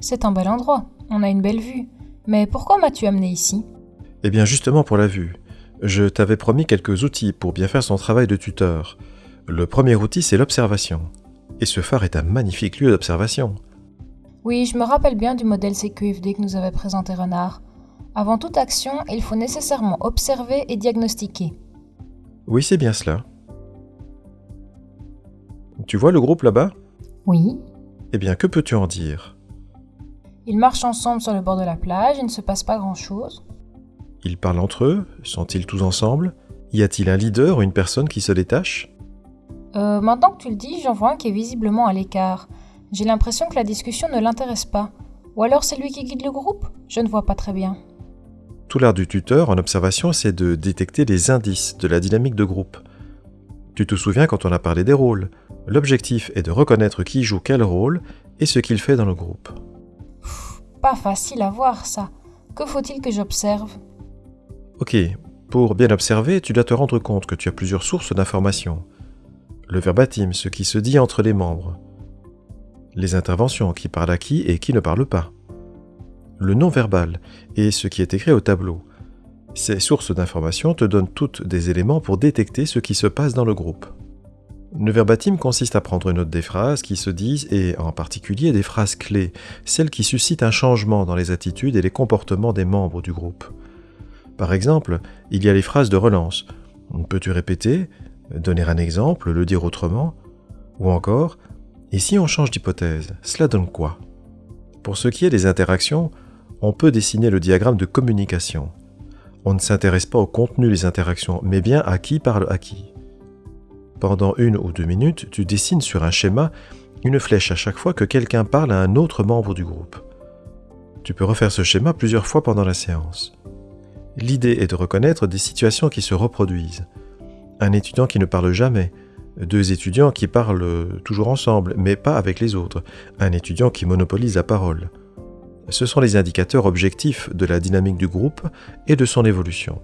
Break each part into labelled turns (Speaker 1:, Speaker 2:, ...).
Speaker 1: C'est un bel endroit, on a une belle vue. Mais pourquoi m'as-tu amené ici?
Speaker 2: Eh bien justement pour la vue. Je t'avais promis quelques outils pour bien faire son travail de tuteur. Le premier outil, c'est l'observation. Et ce phare est un magnifique lieu d'observation.
Speaker 1: Oui, je me rappelle bien du modèle CQFD que nous avait présenté Renard. Avant toute action, il faut nécessairement observer et diagnostiquer.
Speaker 2: Oui, c'est bien cela. Tu vois le groupe là-bas?
Speaker 1: Oui.
Speaker 2: Eh bien, que peux-tu en dire?
Speaker 1: Ils marchent ensemble sur le bord de la plage, il ne se passe pas grand-chose.
Speaker 2: Ils parlent entre eux Sont-ils tous ensemble? Y a-t-il un leader ou une personne qui se détache?
Speaker 1: Euh, maintenant que tu le dis, j'en vois un qui est visiblement à l'écart. J'ai l'impression que la discussion ne l'intéresse pas. Ou alors c'est lui qui guide le groupe? Je ne vois pas très bien.
Speaker 2: Tout l'art du tuteur en observation, c'est de détecter les indices de la dynamique de groupe. Tu te souviens quand on a parlé des rôles? L'objectif est de reconnaître qui joue quel rôle et ce qu'il fait dans le groupe.
Speaker 1: Pas facile à voir ça. Que faut-il que j'observe?
Speaker 2: Ok, pour bien observer, tu dois te rendre compte que tu as plusieurs sources d'informations. Le verbatim, ce qui se dit entre les membres. Les interventions, qui parlent à qui et qui ne parlent pas. Le non-verbal et ce qui est écrit au tableau. Ces sources d'informations te donnent toutes des éléments pour détecter ce qui se passe dans le groupe. Le verbatim consiste à prendre note des phrases qui se disent et en particulier des phrases clés, celles qui suscitent un changement dans les attitudes et les comportements des membres du groupe. Par exemple, il y a les phrases de relance. Peux-tu répéter Donner un exemple Le dire autrement Ou encore Et si on change d'hypothèse, cela donne quoi? Pour ce qui est des interactions, on peut dessiner le diagramme de communication. On ne s'intéresse pas au contenu des interactions, mais bien à qui parle à qui. Pendant une ou deux minutes, tu dessines sur un schéma une flèche à chaque fois que quelqu'un parle à un autre membre du groupe. Tu peux refaire ce schéma plusieurs fois pendant la séance. L'idée est de reconnaître des situations qui se reproduisent. Un étudiant qui ne parle jamais, deux étudiants qui parlent toujours ensemble, mais pas avec les autres, un étudiant qui monopolise la parole. Ce sont les indicateurs objectifs de la dynamique du groupe et de son évolution.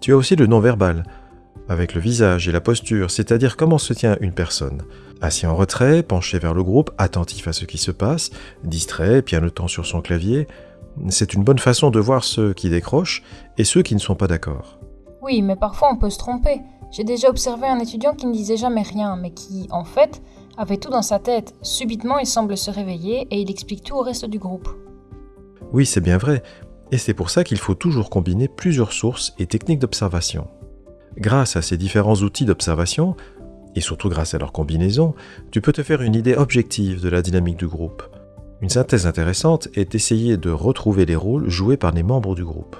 Speaker 2: Tu as aussi le non-verbal, avec le visage et la posture, c'est-à-dire comment se tient une personne. Assis en retrait, penché vers le groupe, attentif à ce qui se passe, distrait, pianotant sur son clavier, c'est une bonne façon de voir ceux qui décrochent et ceux qui ne sont pas d'accord.
Speaker 1: Oui, mais parfois on peut se tromper. J'ai déjà observé un étudiant qui ne disait jamais rien, mais qui, en fait, avait tout dans sa tête. Subitement, il semble se réveiller et il explique tout au reste du groupe.
Speaker 2: Oui, c'est bien vrai, et c'est pour ça qu'il faut toujours combiner plusieurs sources et techniques d'observation. Grâce à ces différents outils d'observation, et surtout grâce à leur combinaison, tu peux te faire une idée objective de la dynamique du groupe. Une synthèse intéressante est d'essayer de retrouver les rôles joués par les membres du groupe.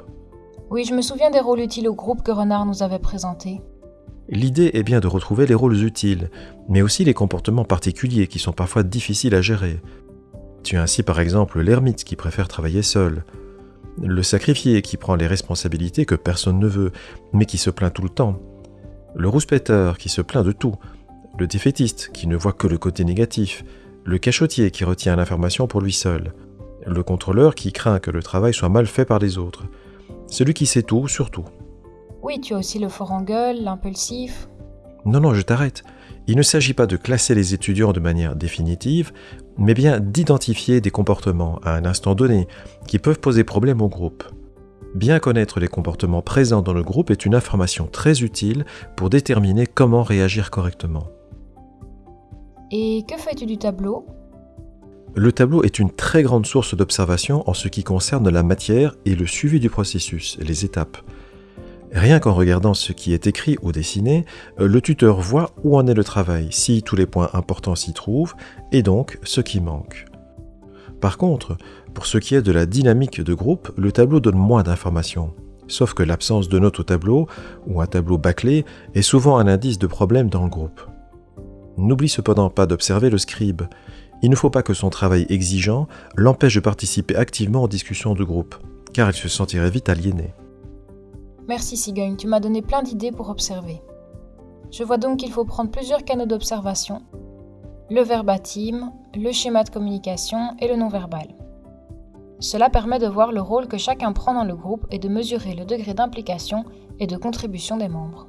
Speaker 1: Oui, je me souviens des rôles utiles au groupe que Renard nous avait présentés.
Speaker 2: L'idée est bien de retrouver les rôles utiles, mais aussi les comportements particuliers qui sont parfois difficiles à gérer. Tu as ainsi par exemple l'ermite qui préfère travailler seul, le sacrifié qui prend les responsabilités que personne ne veut, mais qui se plaint tout le temps, le rouspéteur qui se plaint de tout, le défaitiste qui ne voit que le côté négatif, le cachotier qui retient l'information pour lui seul, le contrôleur qui craint que le travail soit mal fait par les autres, celui qui sait tout surtout.
Speaker 1: Oui, tu as aussi le fort en gueule, l'impulsif.
Speaker 2: Non, non, je t'arrête. Il ne s'agit pas de classer les étudiants de manière définitive, mais bien d'identifier des comportements à un instant donné qui peuvent poser problème au groupe. Bien connaître les comportements présents dans le groupe est une information très utile pour déterminer comment réagir correctement.
Speaker 1: Et que fais-tu du tableau?
Speaker 2: Le tableau est une très grande source d'observation en ce qui concerne la matière et le suivi du processus, les étapes. Rien qu'en regardant ce qui est écrit ou dessiné, le tuteur voit où en est le travail, si tous les points importants s'y trouvent, et donc ce qui manque. Par contre, pour ce qui est de la dynamique de groupe, le tableau donne moins d'informations. Sauf que l'absence de notes au tableau, ou un tableau bâclé, est souvent un indice de problème dans le groupe. N'oublie cependant pas d'observer le scribe. Il ne faut pas que son travail exigeant l'empêche de participer activement aux discussions de groupe, car il se sentirait vite aliéné.
Speaker 1: Merci Sigogne, tu m'as donné plein d'idées pour observer. Je vois donc qu'il faut prendre plusieurs canaux d'observation, le verbatim, le schéma de communication et le non-verbal. Cela permet de voir le rôle que chacun prend dans le groupe et de mesurer le degré d'implication et de contribution des membres.